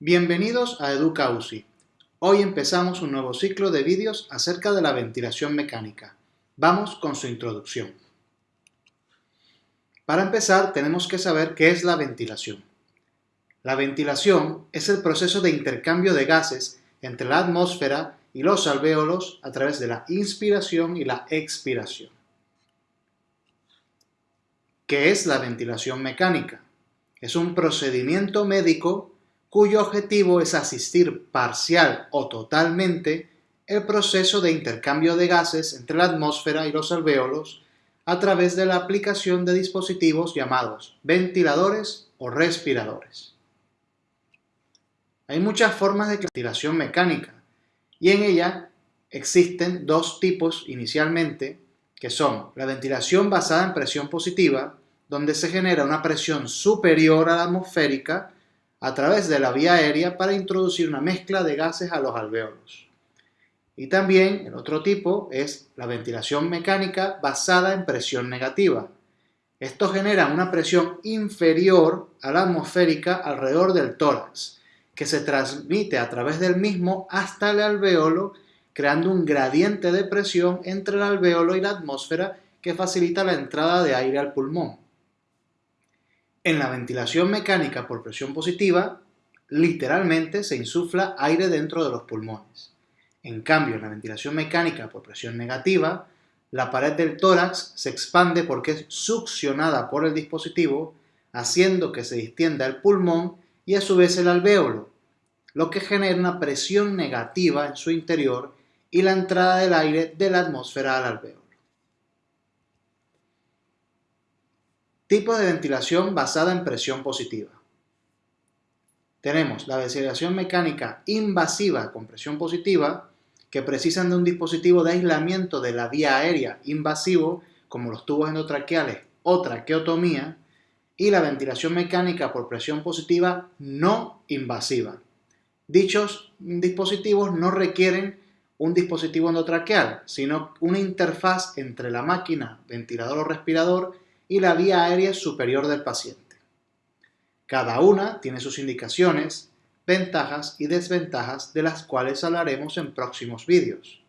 Bienvenidos a Educa UCI. Hoy empezamos un nuevo ciclo de vídeos acerca de la ventilación mecánica. Vamos con su introducción. Para empezar, tenemos que saber qué es la ventilación. La ventilación es el proceso de intercambio de gases entre la atmósfera y los alvéolos a través de la inspiración y la expiración. ¿Qué es la ventilación mecánica? Es un procedimiento médico cuyo objetivo es asistir parcial o totalmente el proceso de intercambio de gases entre la atmósfera y los alvéolos a través de la aplicación de dispositivos llamados ventiladores o respiradores. Hay muchas formas de ventilación mecánica y en ella existen dos tipos inicialmente que son la ventilación basada en presión positiva donde se genera una presión superior a la atmosférica a través de la vía aérea para introducir una mezcla de gases a los alvéolos. Y también el otro tipo es la ventilación mecánica basada en presión negativa. Esto genera una presión inferior a la atmosférica alrededor del tórax, que se transmite a través del mismo hasta el alvéolo, creando un gradiente de presión entre el alvéolo y la atmósfera que facilita la entrada de aire al pulmón. En la ventilación mecánica por presión positiva, literalmente se insufla aire dentro de los pulmones. En cambio, en la ventilación mecánica por presión negativa, la pared del tórax se expande porque es succionada por el dispositivo, haciendo que se distienda el pulmón y a su vez el alvéolo, lo que genera una presión negativa en su interior y la entrada del aire de la atmósfera al alvéolo. Tipo de ventilación basada en presión positiva. Tenemos la ventilación mecánica invasiva con presión positiva, que precisan de un dispositivo de aislamiento de la vía aérea invasivo, como los tubos endotraqueales o traqueotomía, y la ventilación mecánica por presión positiva no invasiva. Dichos dispositivos no requieren un dispositivo endotraqueal, sino una interfaz entre la máquina, ventilador o respirador y la vía aérea superior del paciente. Cada una tiene sus indicaciones, ventajas y desventajas de las cuales hablaremos en próximos vídeos.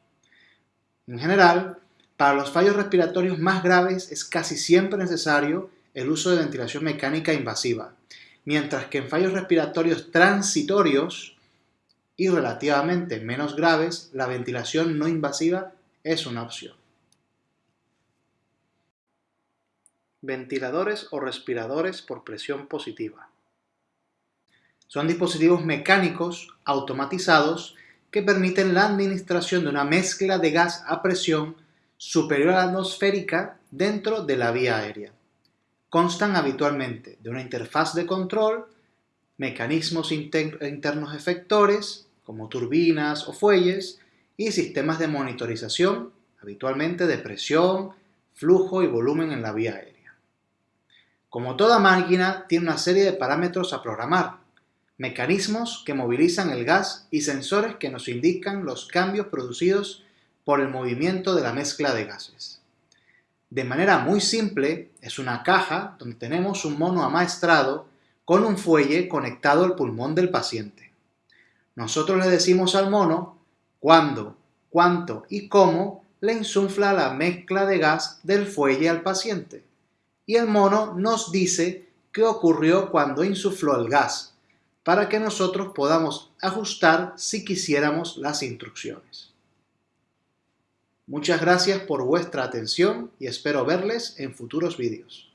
En general, para los fallos respiratorios más graves es casi siempre necesario el uso de ventilación mecánica invasiva, mientras que en fallos respiratorios transitorios y relativamente menos graves, la ventilación no invasiva es una opción. Ventiladores o respiradores por presión positiva. Son dispositivos mecánicos automatizados que permiten la administración de una mezcla de gas a presión superior a la atmosférica dentro de la vía aérea. Constan habitualmente de una interfaz de control, mecanismos internos efectores, como turbinas o fuelles, y sistemas de monitorización, habitualmente de presión, flujo y volumen en la vía aérea. Como toda máquina, tiene una serie de parámetros a programar, mecanismos que movilizan el gas y sensores que nos indican los cambios producidos por el movimiento de la mezcla de gases. De manera muy simple, es una caja donde tenemos un mono amaestrado con un fuelle conectado al pulmón del paciente. Nosotros le decimos al mono cuándo, cuánto y cómo le insufla la mezcla de gas del fuelle al paciente y el mono nos dice qué ocurrió cuando insufló el gas, para que nosotros podamos ajustar si quisiéramos las instrucciones. Muchas gracias por vuestra atención y espero verles en futuros vídeos.